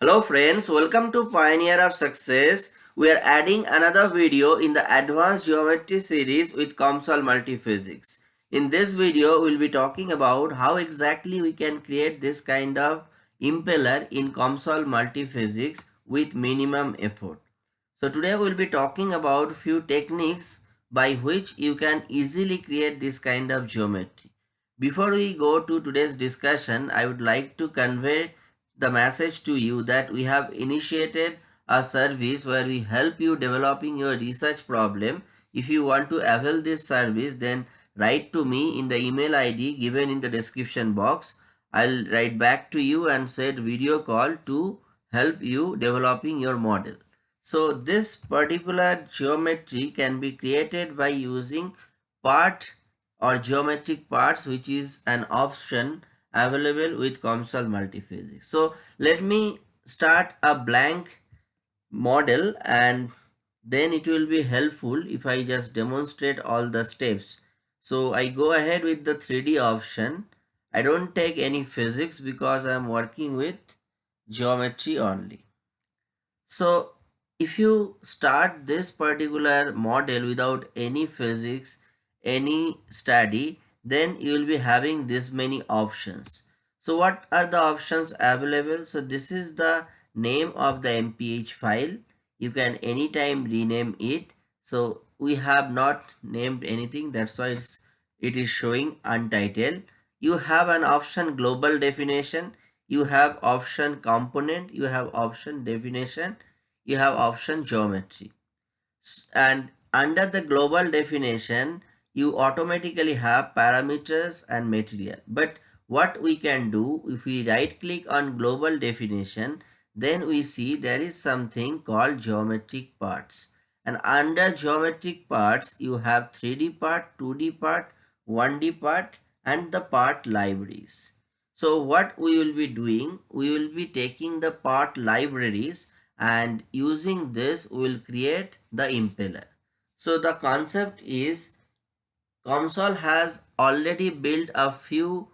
Hello friends, welcome to Pioneer of Success. We are adding another video in the Advanced Geometry series with COMSOL Multiphysics. In this video, we'll be talking about how exactly we can create this kind of impeller in COMSOL Multiphysics with minimum effort. So today we'll be talking about few techniques by which you can easily create this kind of geometry. Before we go to today's discussion, I would like to convey the message to you that we have initiated a service where we help you developing your research problem. If you want to avail this service, then write to me in the email ID given in the description box. I'll write back to you and set video call to help you developing your model. So this particular geometry can be created by using part or geometric parts which is an option available with COMSOL multiphysics. So let me start a blank model and then it will be helpful if I just demonstrate all the steps. So I go ahead with the 3D option. I don't take any physics because I'm working with geometry only. So if you start this particular model without any physics, any study, then you will be having this many options. So what are the options available? So this is the name of the MPH file. You can anytime rename it. So we have not named anything. That's why it's, it is showing untitled. You have an option global definition. You have option component. You have option definition. You have option geometry. And under the global definition, you automatically have parameters and material. But what we can do, if we right click on global definition, then we see there is something called geometric parts. And under geometric parts, you have 3D part, 2D part, 1D part and the part libraries. So what we will be doing, we will be taking the part libraries and using this we will create the impeller. So the concept is COMSOL has already built a few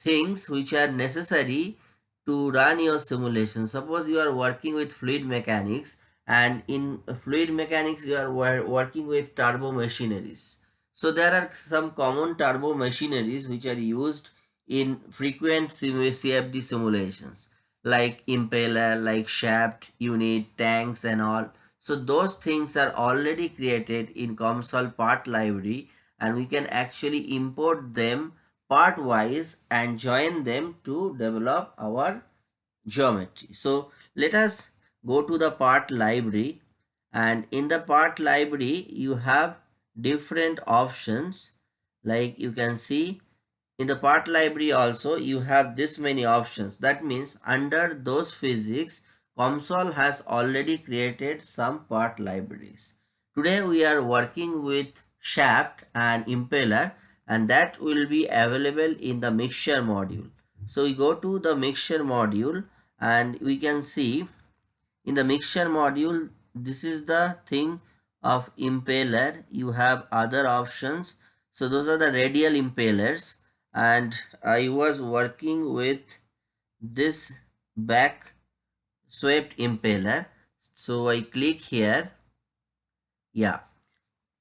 things which are necessary to run your simulation. Suppose you are working with fluid mechanics and in fluid mechanics you are working with turbo machineries. So there are some common turbo machineries which are used in frequent CFD simulations like impeller, like shaft, unit, tanks and all. So those things are already created in COMSOL part library and we can actually import them part wise and join them to develop our geometry. So let us go to the part library and in the part library you have different options like you can see in the part library also you have this many options that means under those physics COMSOL has already created some part libraries. Today we are working with shaft and impeller and that will be available in the Mixer Module. So we go to the Mixer Module and we can see in the Mixer Module this is the thing of impeller. You have other options. So those are the radial impellers and I was working with this back swept impeller. So I click here. Yeah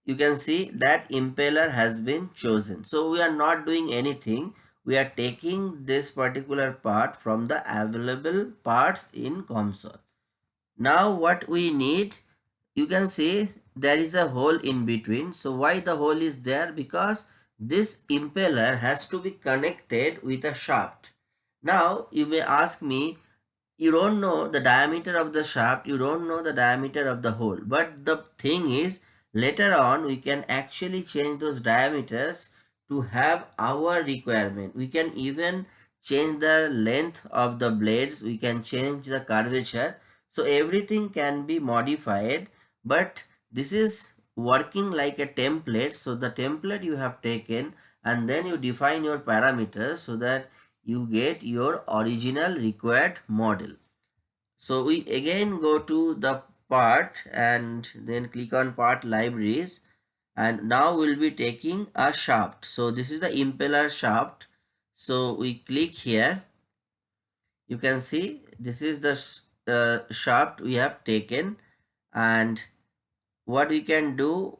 you can see that impeller has been chosen. So we are not doing anything. We are taking this particular part from the available parts in COMSOL. Now what we need, you can see there is a hole in between. So why the hole is there? Because this impeller has to be connected with a shaft. Now you may ask me, you don't know the diameter of the shaft, you don't know the diameter of the hole. But the thing is, Later on, we can actually change those diameters to have our requirement. We can even change the length of the blades. We can change the curvature. So everything can be modified, but this is working like a template. So the template you have taken and then you define your parameters so that you get your original required model. So we again go to the part and then click on part libraries. And now we'll be taking a shaft. So this is the impeller shaft. So we click here. You can see this is the uh, shaft we have taken. And what we can do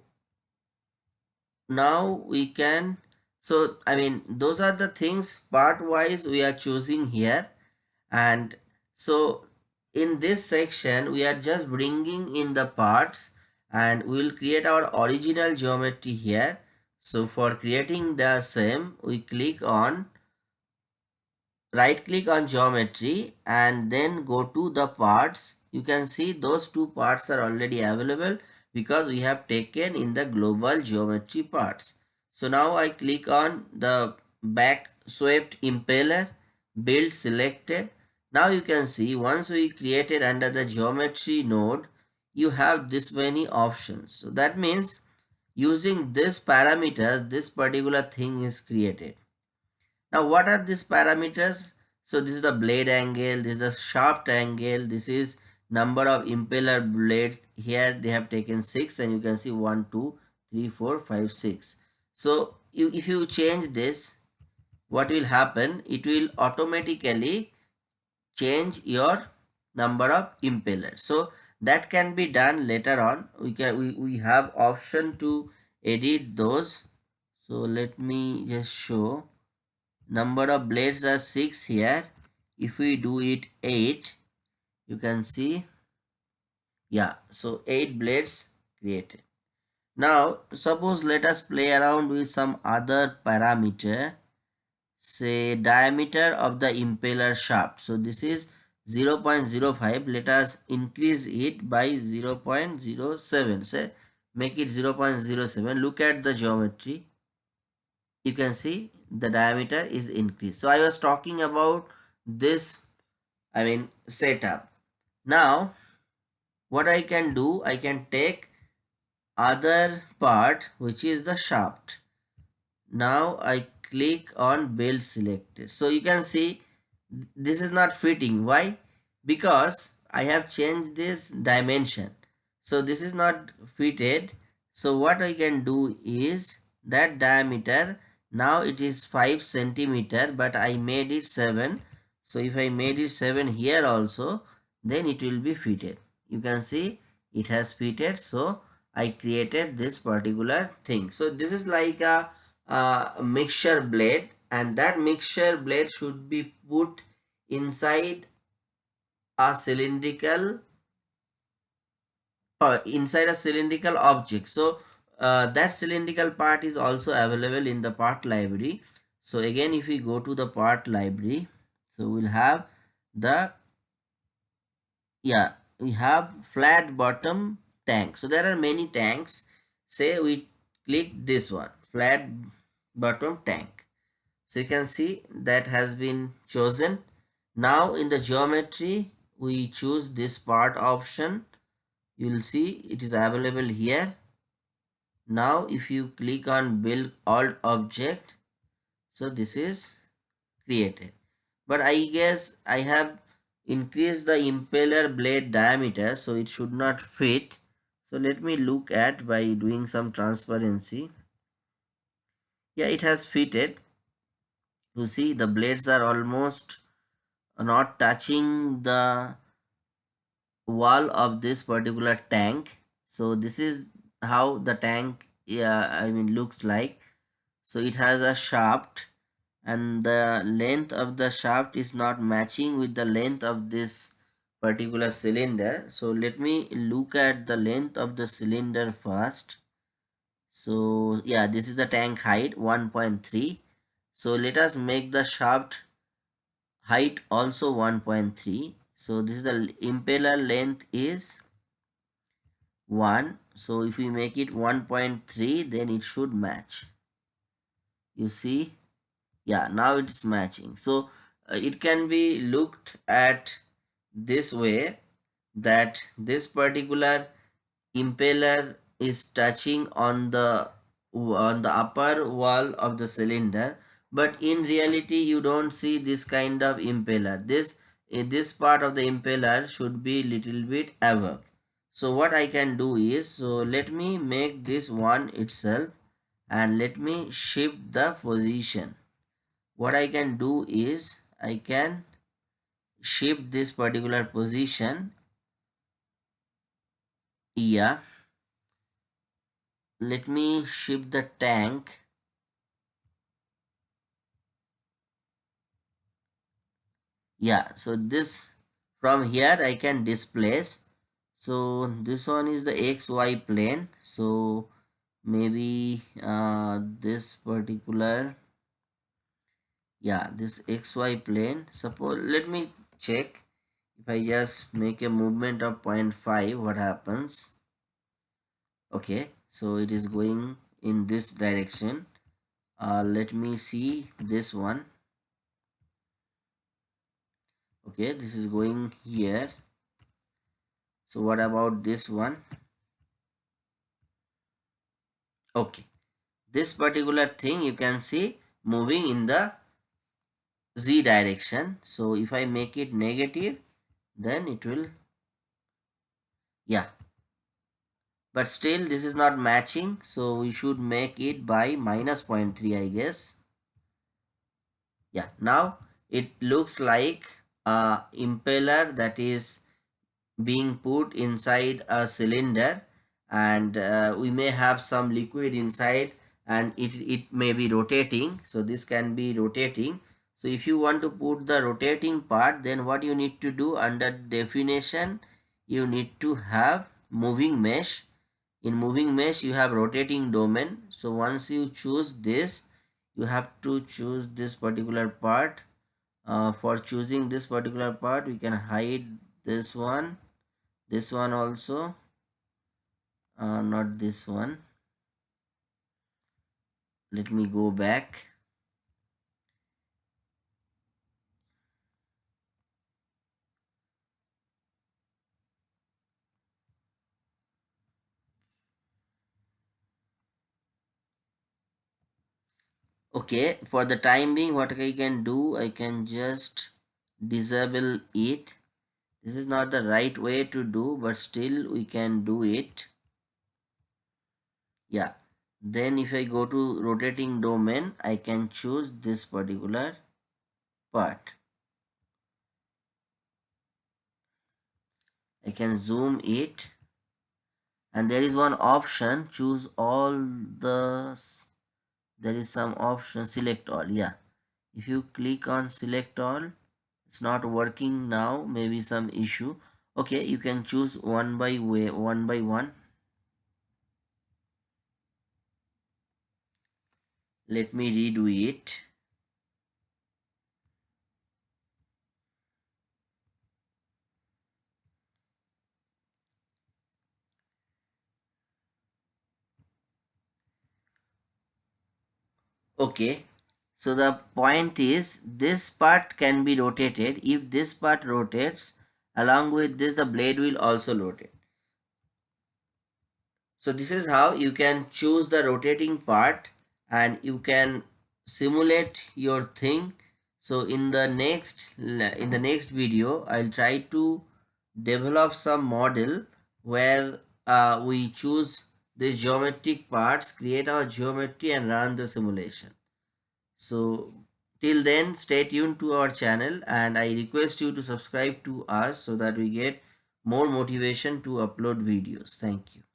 now we can so I mean those are the things part wise we are choosing here. And so in this section we are just bringing in the parts and we will create our original geometry here. So for creating the same we click on right click on geometry and then go to the parts. You can see those two parts are already available because we have taken in the global geometry parts. So now i click on the back swept impeller build selected now you can see once we created under the geometry node you have this many options so that means using this parameters this particular thing is created now what are these parameters? So this is the blade angle, this is the shaft angle, this is number of impeller blades. Here they have taken 6 and you can see 1, 2, 3, 4, 5, 6. So if you change this, what will happen? It will automatically change your number of impellers. So that can be done later on. We can we, we have option to edit those. So let me just show number of blades are 6 here if we do it 8 you can see yeah so 8 blades created now suppose let us play around with some other parameter say diameter of the impeller shaft. So this is 0 0.05 let us increase it by 0 0.07 say make it 0 0.07 look at the geometry. You can see the diameter is increased. So i was talking about this i mean setup. Now what i can do i can take other part which is the shaft. Now i click on build selected. So you can see this is not fitting. Why? Because i have changed this dimension. So this is not fitted. So what i can do is that diameter now it is 5 centimeter but I made it 7 so if I made it 7 here also then it will be fitted. You can see it has fitted. So I created this particular thing. So this is like a, a mixture blade and that mixture blade should be put inside a cylindrical or inside a cylindrical object. So uh, that cylindrical part is also available in the part library. So again if we go to the part library so we'll have the yeah we have flat bottom tank. So there are many tanks. Say we click this one flat bottom tank. So you can see that has been chosen. Now in the geometry we choose this part option. You will see it is available here. Now if you click on build alt object so this is created. But i guess i have increased the impeller blade diameter so it should not fit. So let me look at by doing some transparency yeah it has fitted. You see the blades are almost not touching the wall of this particular tank. So this is how the tank yeah i mean looks like. So it has a shaft and the length of the shaft is not matching with the length of this particular cylinder. So let me look at the length of the cylinder first so yeah this is the tank height 1.3 so let us make the shaft height also 1.3 so this is the impeller length is 1 so if we make it 1.3 then it should match. You see? Yeah now it's matching. So uh, it can be looked at this way that this particular impeller is touching on the on the upper wall of the cylinder but in reality you don't see this kind of impeller. This eh, this part of the impeller should be little bit above. So what I can do is so let me make this one itself and let me shift the position. What I can do is I can shift this particular position yeah let me shift the tank. Yeah so this from here I can displace. So this one is the xy plane. So maybe uh, this particular yeah this xy plane. Suppose let me check if I just make a movement of 0.5 what happens? Okay so it is going in this direction. Uh, let me see this one. Okay this is going here. So what about this one? Okay this particular thing you can see moving in the z direction. So if i make it negative then it will yeah but still this is not matching so we should make it by minus 0.3 i guess. Yeah now it looks like a impeller that is being put inside a cylinder and uh, we may have some liquid inside and it, it may be rotating. So this can be rotating. So if you want to put the rotating part then what you need to do under definition you need to have moving mesh in moving mesh you have rotating domain. So once you choose this you have to choose this particular part. Uh, for choosing this particular part we can hide this one this one also. Uh, not this one. Let me go back okay for the time being what I can do I can just disable it. This is not the right way to do but still we can do it. Yeah. Then if I go to rotating domain I can choose this particular part. I can zoom it. And there is one option choose all the there is some option select all yeah. If you click on select all it's not working now maybe some issue. Okay you can choose one by way one by one. Let me redo it okay so the point is this part can be rotated. If this part rotates along with this the blade will also rotate. So this is how you can choose the rotating part and you can simulate your thing. So in the next in the next video I'll try to develop some model where uh, we choose these geometric parts, create our geometry and run the simulation. So till then stay tuned to our channel and I request you to subscribe to us so that we get more motivation to upload videos. Thank you.